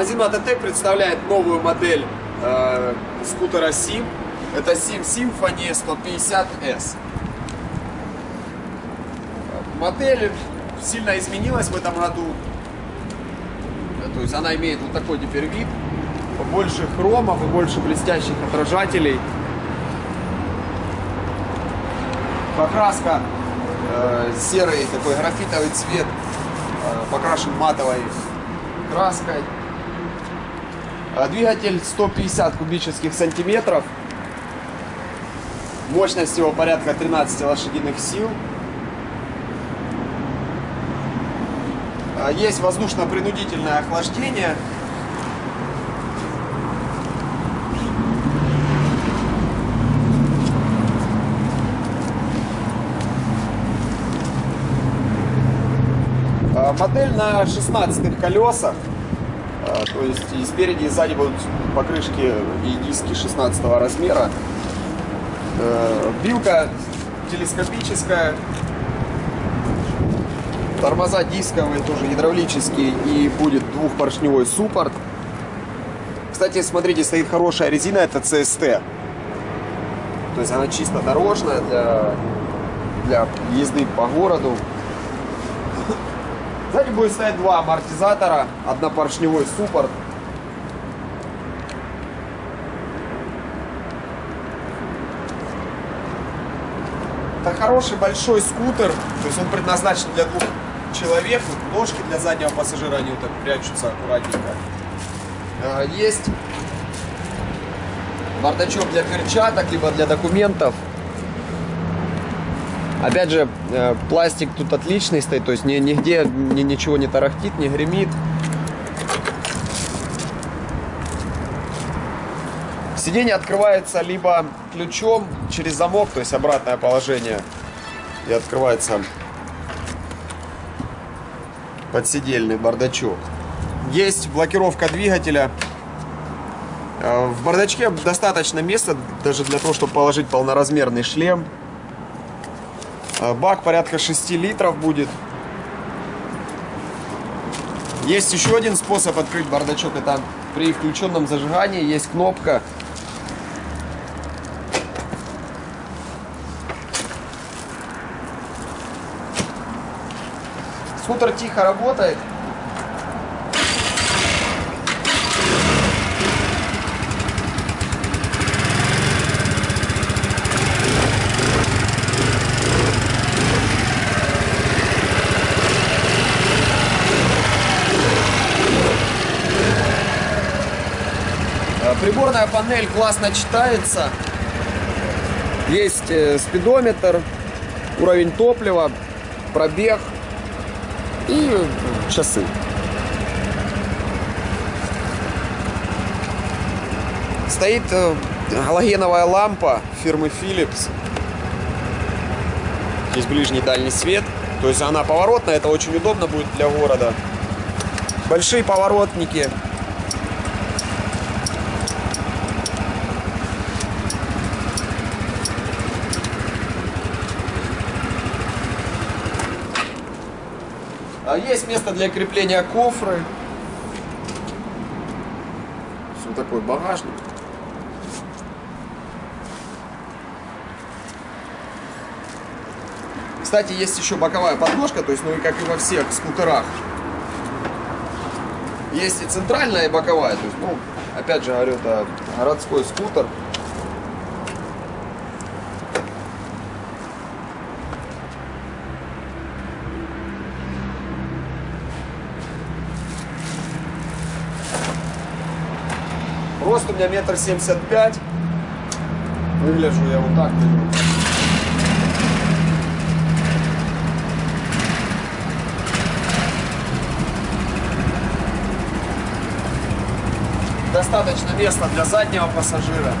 Магазин Мототек представляет новую модель э, скутера Sim. Это Sim Symphony 150S. Модель сильно изменилась в этом году. То есть она имеет вот такой теперь вид. Больше хромов и больше блестящих отражателей. Покраска э, серый такой графитовый цвет э, покрашен матовой краской. А двигатель 150 кубических сантиметров. Мощность его порядка 13 лошадиных сил. А есть воздушно-принудительное охлаждение. А модель на 16 колесах. А, то есть и спереди, и сзади будут покрышки и диски 16 размера. Э, билка телескопическая. Тормоза дисковые, тоже гидравлические. И будет двухпоршневой суппорт. Кстати, смотрите, стоит хорошая резина, это CST. То есть она чисто дорожная для, для езды по городу. Сзади будет стоять два амортизатора, однопоршневой суппорт. Это хороший большой скутер, то есть он предназначен для двух человек. Вот ножки для заднего пассажира, они вот так прячутся аккуратненько. А, есть бардачок для перчаток, либо для документов. Опять же, э, пластик тут отличный стоит, то есть нигде ни, ничего не тарахтит, не гремит. Сиденье открывается либо ключом через замок, то есть обратное положение, и открывается подсидельный бардачок. Есть блокировка двигателя. Э, в бардачке достаточно места даже для того, чтобы положить полноразмерный шлем. Э, бак порядка 6 литров будет. Есть еще один способ открыть бардачок. Это при включенном зажигании есть кнопка. Скутер тихо работает. Приборная панель классно читается. Есть э, спидометр, уровень топлива, пробег и часы. Стоит э, галогеновая лампа фирмы Philips. Здесь ближний и дальний свет. То есть она поворотная, это очень удобно будет для города. Большие поворотники есть место для крепления кофры. Вот такой багажник. Кстати, есть еще боковая подножка, то есть, ну и как и во всех скутерах. Есть и центральная, и боковая. То есть, ну, опять же говорю, это городской скутер. Рост у меня метр семьдесят пять. Выгляжу я вот так. Достаточно места для заднего пассажира.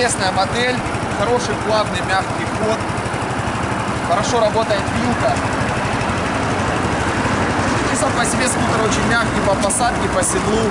Интересная модель, хороший плавный мягкий ход, хорошо работает вилка. И сам по себе скутер очень мягкий по посадке, по седлу.